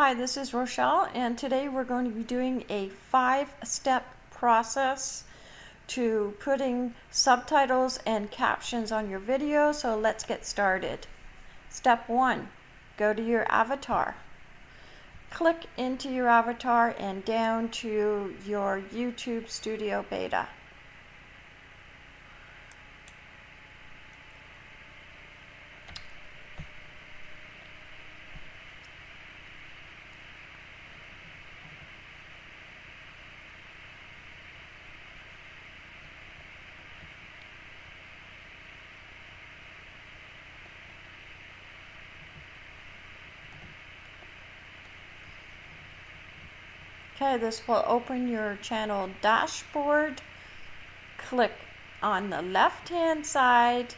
Hi, this is Rochelle, and today we're going to be doing a five-step process to putting subtitles and captions on your video, so let's get started. Step one, go to your avatar. Click into your avatar and down to your YouTube Studio Beta. Okay, this will open your channel dashboard. Click on the left hand side.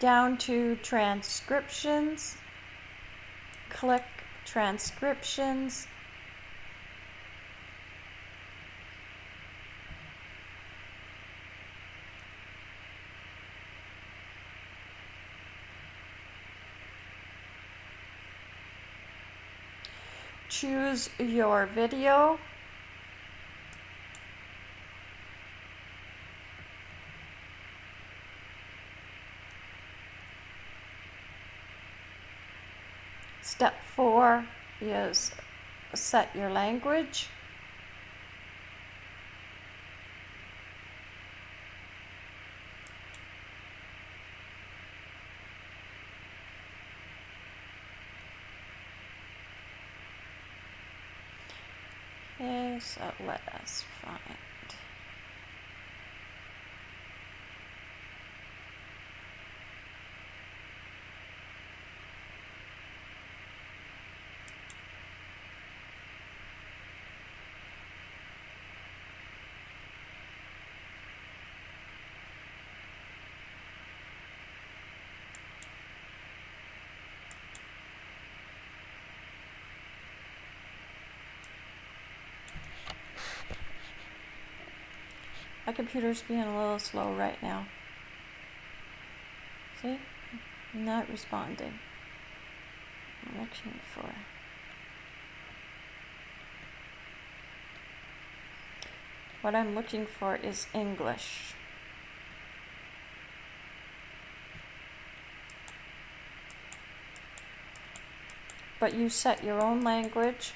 Down to transcriptions. Click transcriptions. Choose your video. Step four is set your language. So uh, let us find. My computer's being a little slow right now. See? Not responding. I'm looking for. What I'm looking for is English. But you set your own language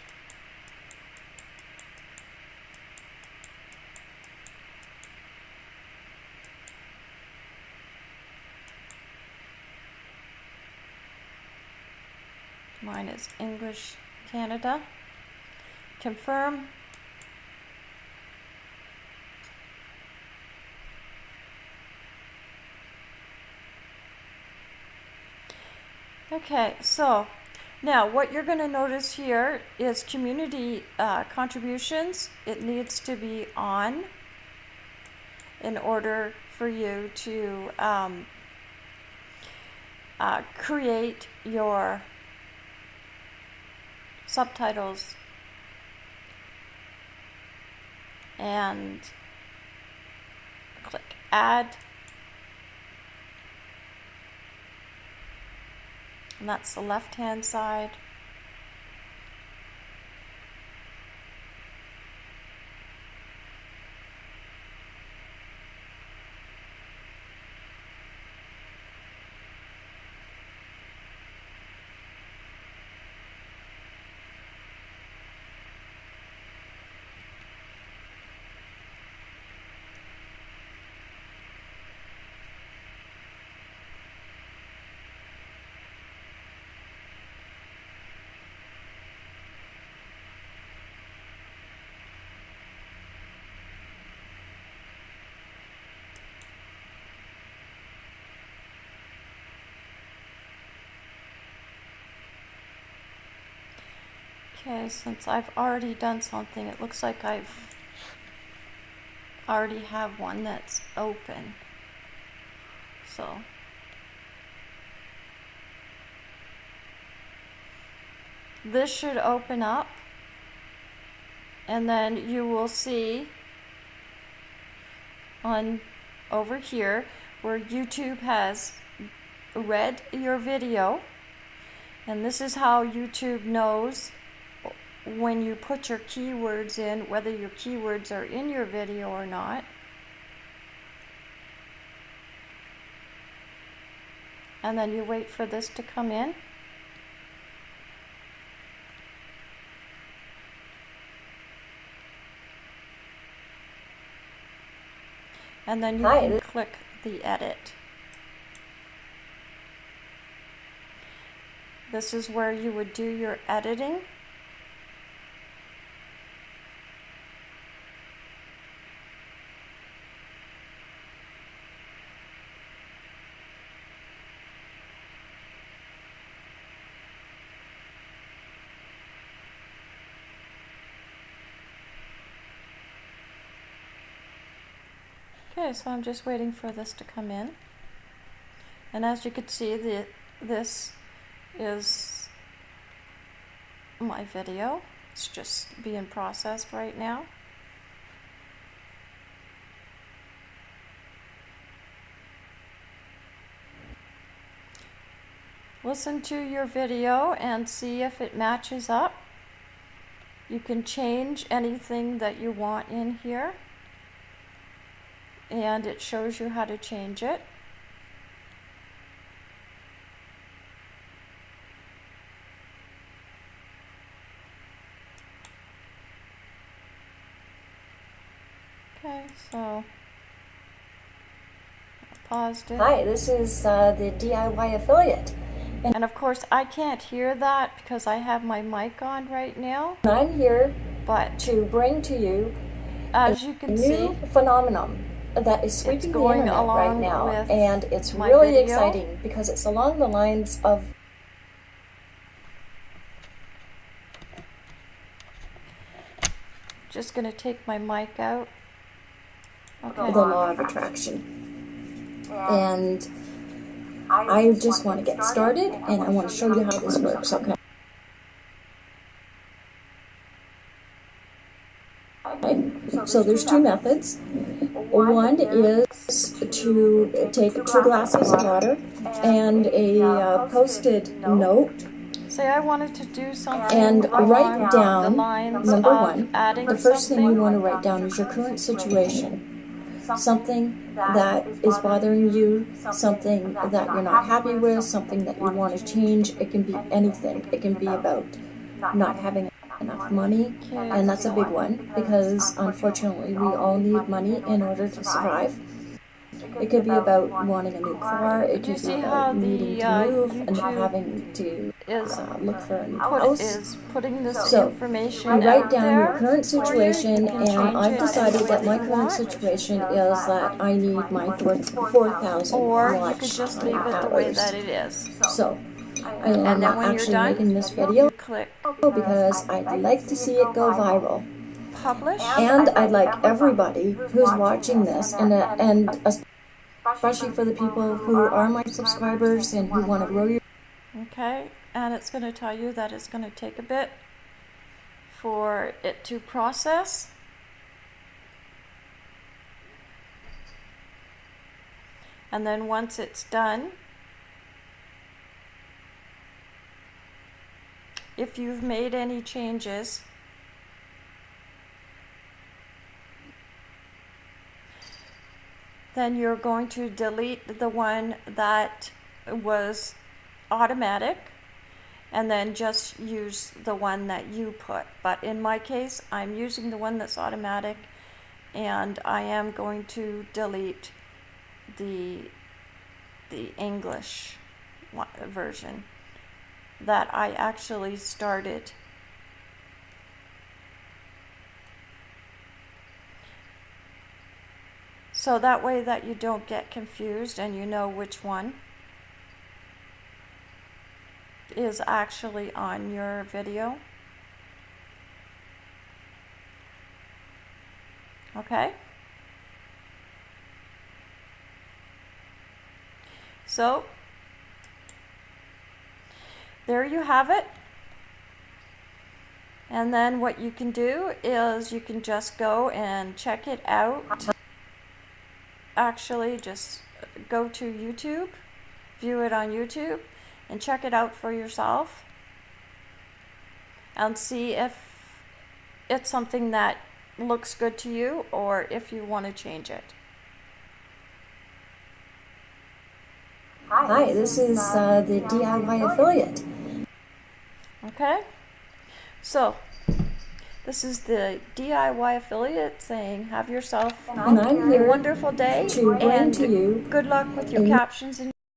Mine is English Canada. Confirm. Okay, so now what you're going to notice here is community uh, contributions. It needs to be on in order for you to um, uh, create your subtitles. And click add. And that's the left hand side Okay, since I've already done something, it looks like I've already have one that's open. So, this should open up and then you will see on over here where YouTube has read your video. And this is how YouTube knows when you put your keywords in, whether your keywords are in your video or not. And then you wait for this to come in. And then you Hi. can click the edit. This is where you would do your editing. Okay, so I'm just waiting for this to come in. And as you can see, the this is my video. It's just being processed right now. Listen to your video and see if it matches up. You can change anything that you want in here and it shows you how to change it. Okay, so paused it. Hi, this is uh, the DIY affiliate. And of course, I can't hear that because I have my mic on right now. I'm here But to bring to you as you a can see, new phenomenon that is sweeping the going internet right now. And it's really video. exciting because it's along the lines of just going to take my mic out. Okay. the law of attraction. And I just want to get started and I want to show you how this works, okay? Okay, So there's two methods. One is to take two glasses of water and a uh, post-it note Say I wanted to do something and write down number one. The first thing you want to write down is your current situation. Something that is bothering you, something that you're not happy with, something that you want to change. It can be anything. It can be about not having enough money, and that's a big one because unfortunately we all need money in order to survive. It could be about wanting a new car. It could be about needing to uh, move and not having to uh, look for a new house. is putting this So, information You write down your current situation, and I've decided that my current situation is that I need my four four thousand or watch just leave it the way hours. that it is. So, I am And then when you're actually making this video click because I'd like to see it go viral, publish. and I'd like everybody who's watching this, and uh, and especially for the people who are my subscribers and who want to grow your Okay, and it's going to tell you that it's going to take a bit for it to process. And then once it's done, if you've made any changes, then you're going to delete the one that was automatic and then just use the one that you put. But in my case, I'm using the one that's automatic and I am going to delete the the English version that I actually started. So that way that you don't get confused and you know which one is actually on your video. Okay? So, there you have it. And then what you can do is you can just go and check it out actually just go to YouTube, view it on YouTube, and check it out for yourself and see if it's something that looks good to you or if you want to change it. Hi, this is uh, the DIY affiliate. Okay? So, this is the DIY affiliate saying, have yourself And a wonderful day to and to you good luck with your captions and